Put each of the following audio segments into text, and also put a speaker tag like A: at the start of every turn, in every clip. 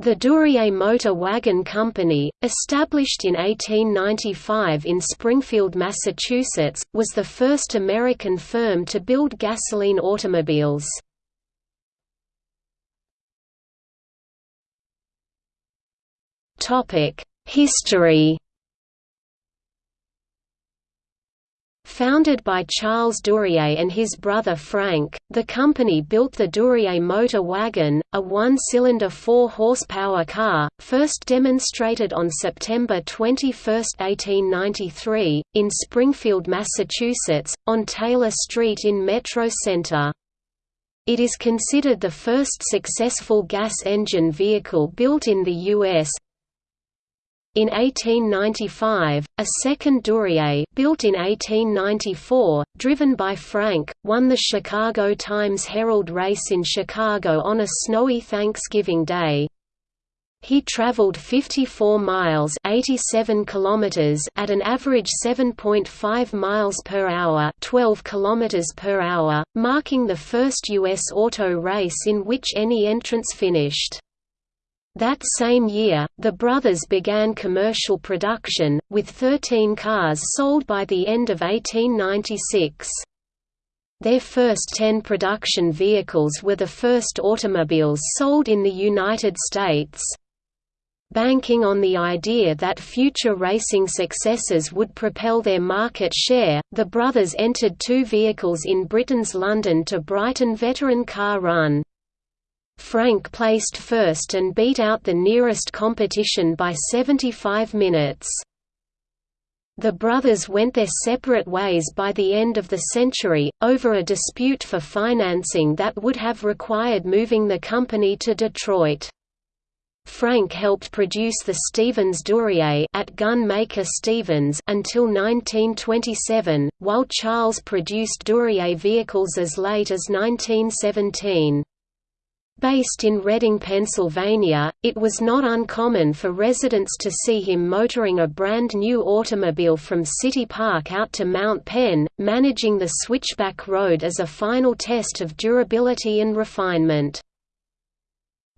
A: The Duryea Motor Wagon Company, established in 1895 in Springfield, Massachusetts, was the first American firm to build gasoline automobiles. History Founded by Charles Duryea and his brother Frank, the company built the Duryea motor wagon, a one-cylinder 4-horsepower car, first demonstrated on September 21, 1893, in Springfield, Massachusetts, on Taylor Street in Metro Center. It is considered the first successful gas engine vehicle built in the U.S., in 1895, a second Duryea built in 1894, driven by Frank, won the Chicago Times-Herald race in Chicago on a snowy Thanksgiving Day. He traveled 54 miles 87 kilometers at an average 7.5 miles per hour 12 kilometers per hour, marking the first U.S. auto race in which any entrance finished. That same year, the brothers began commercial production, with 13 cars sold by the end of 1896. Their first 10 production vehicles were the first automobiles sold in the United States. Banking on the idea that future racing successes would propel their market share, the brothers entered two vehicles in Britain's London to Brighton Veteran Car Run. Frank placed first and beat out the nearest competition by 75 minutes. The brothers went their separate ways by the end of the century, over a dispute for financing that would have required moving the company to Detroit. Frank helped produce the Stevens Duryea at gun maker Stevens until 1927, while Charles produced Duryea vehicles as late as 1917. Based in Reading, Pennsylvania, it was not uncommon for residents to see him motoring a brand new automobile from City Park out to Mount Penn, managing the switchback road as a final test of durability and refinement.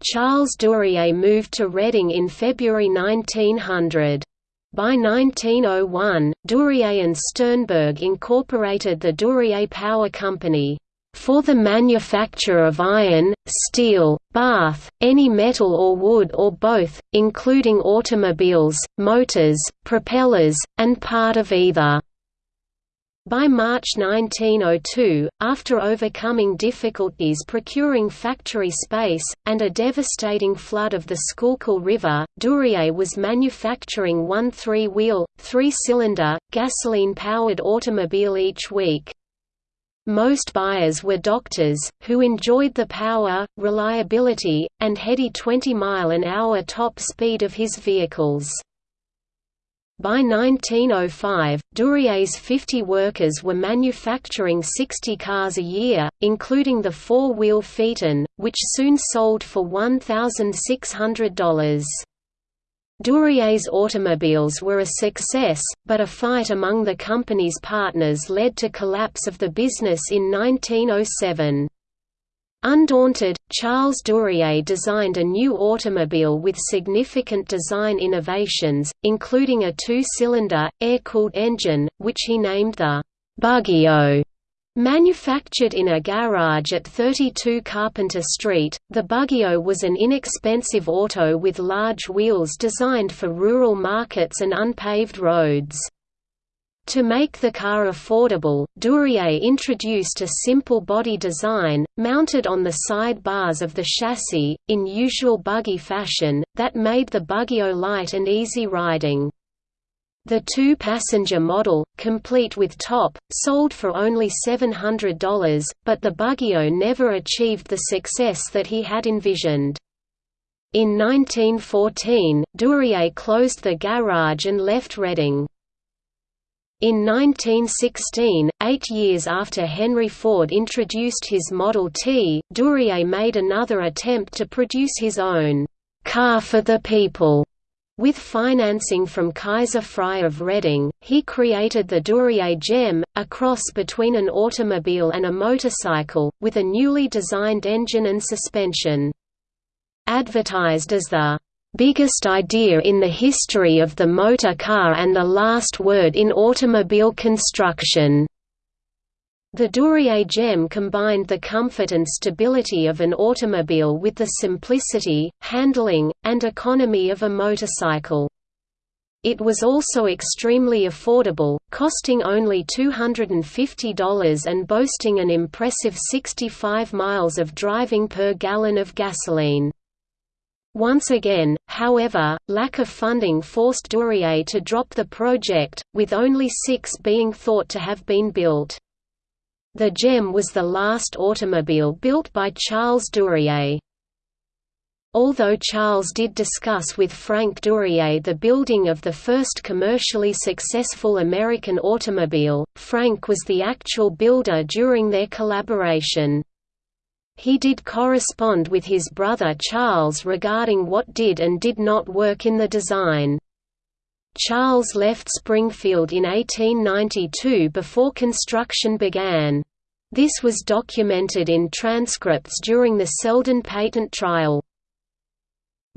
A: Charles Duryea moved to Reading in February 1900. By 1901, Duryea and Sternberg incorporated the Duryea Power Company for the manufacture of iron, steel, bath, any metal or wood or both, including automobiles, motors, propellers, and part of either. By March 1902, after overcoming difficulties procuring factory space, and a devastating flood of the Schuylkill River, Duryea was manufacturing one three-wheel, three-cylinder, gasoline-powered automobile each week. Most buyers were doctors, who enjoyed the power, reliability, and heady 20-mile-an-hour top speed of his vehicles. By 1905, Duryea's 50 workers were manufacturing 60 cars a year, including the four-wheel Phaeton, which soon sold for $1,600. Duryea's automobiles were a success, but a fight among the company's partners led to collapse of the business in 1907. Undaunted, Charles Duryea designed a new automobile with significant design innovations, including a two-cylinder, air-cooled engine, which he named the «Buggyaut». Manufactured in a garage at 32 Carpenter Street, the Buggyaut was an inexpensive auto with large wheels designed for rural markets and unpaved roads. To make the car affordable, Duryea introduced a simple body design, mounted on the side bars of the chassis, in usual buggy fashion, that made the Buggyaut light and easy riding. The two-passenger model, complete with top, sold for only $700, but the Buggyaut never achieved the success that he had envisioned. In 1914, Duryea closed the garage and left Reading. In 1916, eight years after Henry Ford introduced his Model T, Duryea made another attempt to produce his own «car for the people» With financing from Kaiser Fry of Reading, he created the Duryea Gem, a cross between an automobile and a motorcycle, with a newly designed engine and suspension. advertised as the biggest idea in the history of the motor car and the last word in automobile construction. The Duryea gem combined the comfort and stability of an automobile with the simplicity, handling, and economy of a motorcycle. It was also extremely affordable, costing only $250 and boasting an impressive 65 miles of driving per gallon of gasoline. Once again, however, lack of funding forced Duryea to drop the project, with only six being thought to have been built. The Gem was the last automobile built by Charles Duryea. Although Charles did discuss with Frank Duryea the building of the first commercially successful American automobile, Frank was the actual builder during their collaboration. He did correspond with his brother Charles regarding what did and did not work in the design. Charles left Springfield in 1892 before construction began. This was documented in transcripts during the Selden patent trial.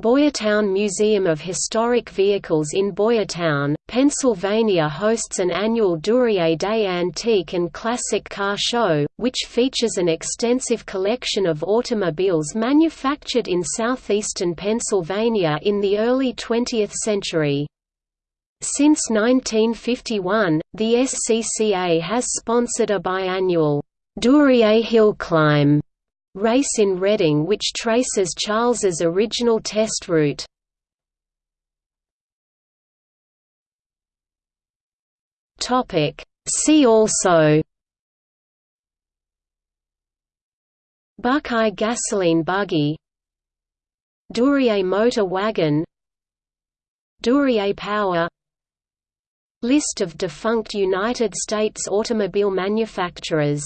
A: Boyertown Museum of Historic Vehicles in Boyertown, Pennsylvania hosts an annual Duryea Day Antique and Classic Car Show, which features an extensive collection of automobiles manufactured in southeastern Pennsylvania in the early 20th century. Since 1951, the SCCA has sponsored a biannual Duryea Hill Climb race in Reading which traces Charles's original test route. See also Buckeye gasoline buggy Duryea motor wagon Duryea power List of defunct United States automobile manufacturers